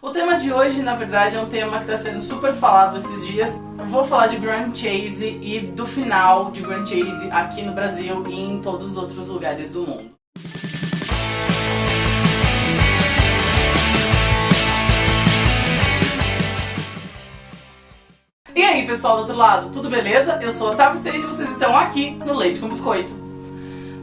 O tema de hoje, na verdade, é um tema que está sendo super falado esses dias. Eu vou falar de Grand Chase e do final de Grand Chase aqui no Brasil e em todos os outros lugares do mundo. E aí pessoal do outro lado, tudo beleza? Eu sou a Otávio e vocês estão aqui no Leite com Biscoito.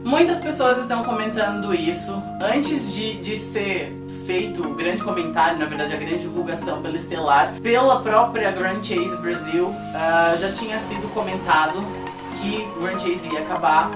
Muitas pessoas estão comentando isso antes de, de ser feito o grande comentário, na verdade a grande divulgação pela Estelar, pela própria Grand Chase Brasil, uh, já tinha sido comentado que Grand Chase ia acabar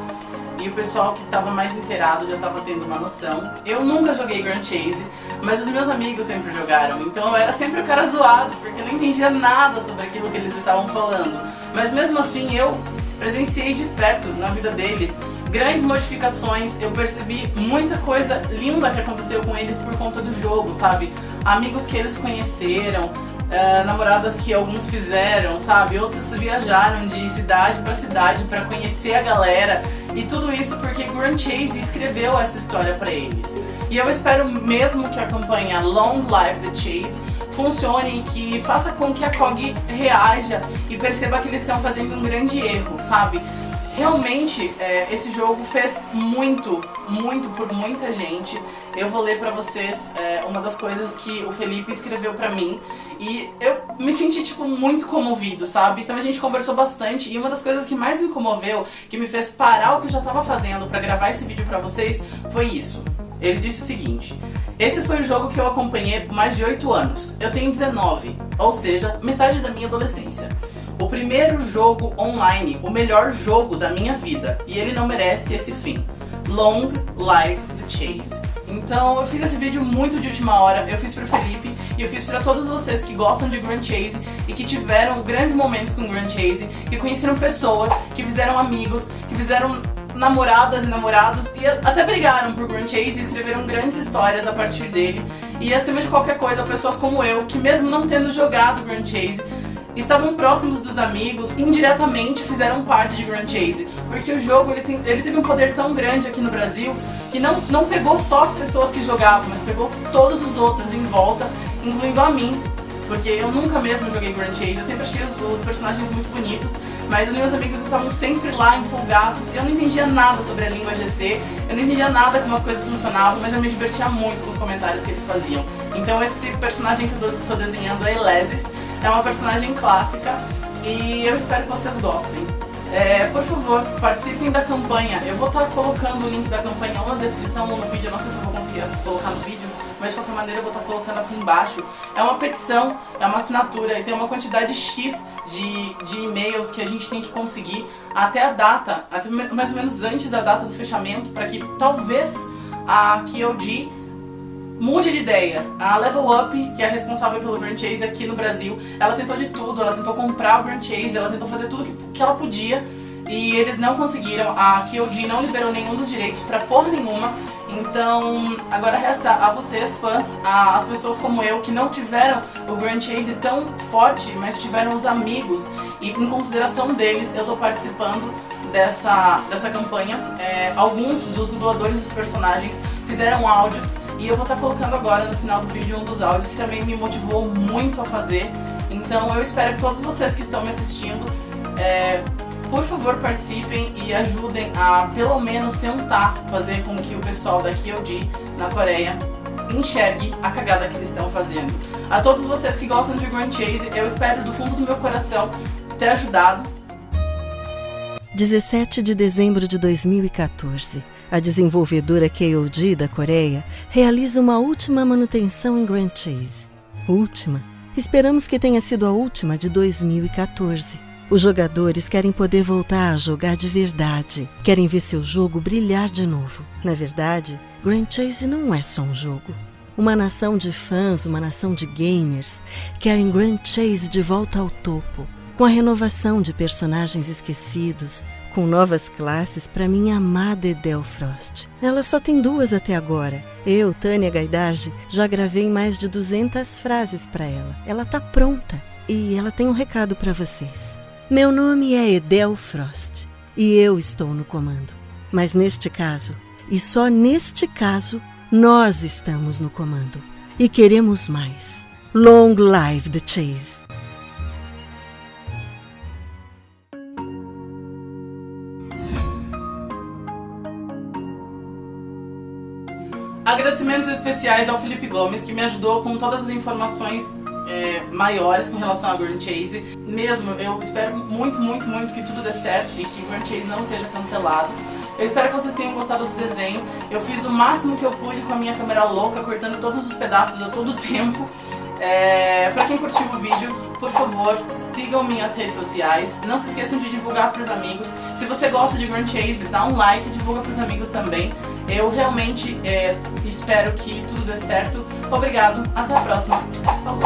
e o pessoal que estava mais inteirado já estava tendo uma noção. Eu nunca joguei Grand Chase, mas os meus amigos sempre jogaram, então eu era sempre o cara zoado, porque eu não entendia nada sobre aquilo que eles estavam falando. Mas mesmo assim eu presenciei de perto na vida deles grandes modificações, eu percebi muita coisa linda que aconteceu com eles por conta do jogo, sabe? Amigos que eles conheceram, uh, namoradas que alguns fizeram, sabe? Outros viajaram de cidade para cidade para conhecer a galera e tudo isso porque Grand Chase escreveu essa história para eles. E eu espero mesmo que a campanha Long Live the Chase funcione e que faça com que a COG reaja e perceba que eles estão fazendo um grande erro, sabe? Realmente, é, esse jogo fez muito, muito por muita gente. Eu vou ler pra vocês é, uma das coisas que o Felipe escreveu pra mim. E eu me senti, tipo, muito comovido, sabe? Então a gente conversou bastante e uma das coisas que mais me comoveu, que me fez parar o que eu já tava fazendo pra gravar esse vídeo pra vocês, foi isso. Ele disse o seguinte, esse foi o jogo que eu acompanhei por mais de 8 anos. Eu tenho 19, ou seja, metade da minha adolescência o primeiro jogo online, o melhor jogo da minha vida, e ele não merece esse fim. Long Live the Chase. Então eu fiz esse vídeo muito de última hora, eu fiz pro Felipe e eu fiz pra todos vocês que gostam de Grand Chase e que tiveram grandes momentos com Grand Chase, que conheceram pessoas, que fizeram amigos, que fizeram namoradas e namorados e até brigaram por Grand Chase e escreveram grandes histórias a partir dele. E acima de qualquer coisa, pessoas como eu, que mesmo não tendo jogado Grand Chase, estavam próximos dos amigos, indiretamente fizeram parte de Grand Chase. Porque o jogo ele, tem, ele teve um poder tão grande aqui no Brasil que não, não pegou só as pessoas que jogavam, mas pegou todos os outros em volta, incluindo a mim. Porque eu nunca mesmo joguei Grand Chase, eu sempre achei os, os personagens muito bonitos, mas os meus amigos estavam sempre lá empolgados, eu não entendia nada sobre a língua GC, eu não entendia nada como as coisas funcionavam, mas eu me divertia muito com os comentários que eles faziam. Então esse personagem que eu tô desenhando é Elesis, é uma personagem clássica e eu espero que vocês gostem. É, por favor, participem da campanha. Eu vou estar colocando o link da campanha ou na descrição ou no vídeo. não sei se eu vou conseguir colocar no vídeo, mas de qualquer maneira eu vou estar colocando aqui embaixo. É uma petição, é uma assinatura e tem uma quantidade X de, de e-mails que a gente tem que conseguir até a data, até mais ou menos antes da data do fechamento, para que talvez a KOD mude de ideia. A Level Up, que é responsável pelo Grand Chase aqui no Brasil, ela tentou de tudo, ela tentou comprar o Grand Chase, ela tentou fazer tudo que, que ela podia e eles não conseguiram. A KOD não liberou nenhum dos direitos pra porra nenhuma. Então, agora resta a vocês, fãs, a, as pessoas como eu, que não tiveram o Grand Chase tão forte, mas tiveram os amigos, e em consideração deles, eu tô participando dessa, dessa campanha. É, alguns dos dubladores dos personagens fizeram áudios e eu vou estar tá colocando agora no final do vídeo um dos áudios que também me motivou muito a fazer. Então eu espero que todos vocês que estão me assistindo, é, por favor participem e ajudem a pelo menos tentar fazer com que o pessoal da KyoD na Coreia enxergue a cagada que eles estão fazendo. A todos vocês que gostam de Grand Chase, eu espero do fundo do meu coração ter ajudado 17 de dezembro de 2014, a desenvolvedora KOD da Coreia realiza uma última manutenção em Grand Chase. Última? Esperamos que tenha sido a última de 2014. Os jogadores querem poder voltar a jogar de verdade, querem ver seu jogo brilhar de novo. Na verdade, Grand Chase não é só um jogo. Uma nação de fãs, uma nação de gamers, querem Grand Chase de volta ao topo com a renovação de personagens esquecidos, com novas classes para minha amada Edel Frost. Ela só tem duas até agora. Eu, Tânia Gaidage, já gravei mais de 200 frases para ela. Ela tá pronta e ela tem um recado para vocês. Meu nome é Edel Frost e eu estou no comando. Mas neste caso, e só neste caso, nós estamos no comando e queremos mais. Long live the Chase! Agradecimentos especiais ao Felipe Gomes, que me ajudou com todas as informações é, maiores com relação a Grand Chase. Mesmo, eu espero muito, muito, muito que tudo dê certo e que Grand Chase não seja cancelado. Eu espero que vocês tenham gostado do desenho. Eu fiz o máximo que eu pude com a minha câmera louca, cortando todos os pedaços a todo tempo. É, pra quem curtiu o vídeo, por favor, sigam minhas redes sociais. Não se esqueçam de divulgar pros amigos. Se você gosta de Grand Chase, dá um like e divulga pros amigos também. Eu realmente é, espero que tudo dê certo. Obrigado, até a próxima. Falou!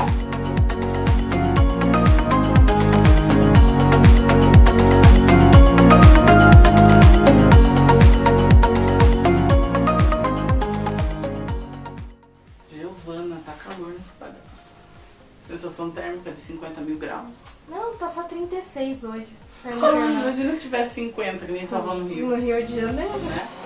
Giovana, tá calor nessa bagaça. Sensação térmica de 50 mil graus. Não, tá só 36 hoje. Tá imagina se tivesse 50, que nem tava no Rio. No Rio de Janeiro. Né?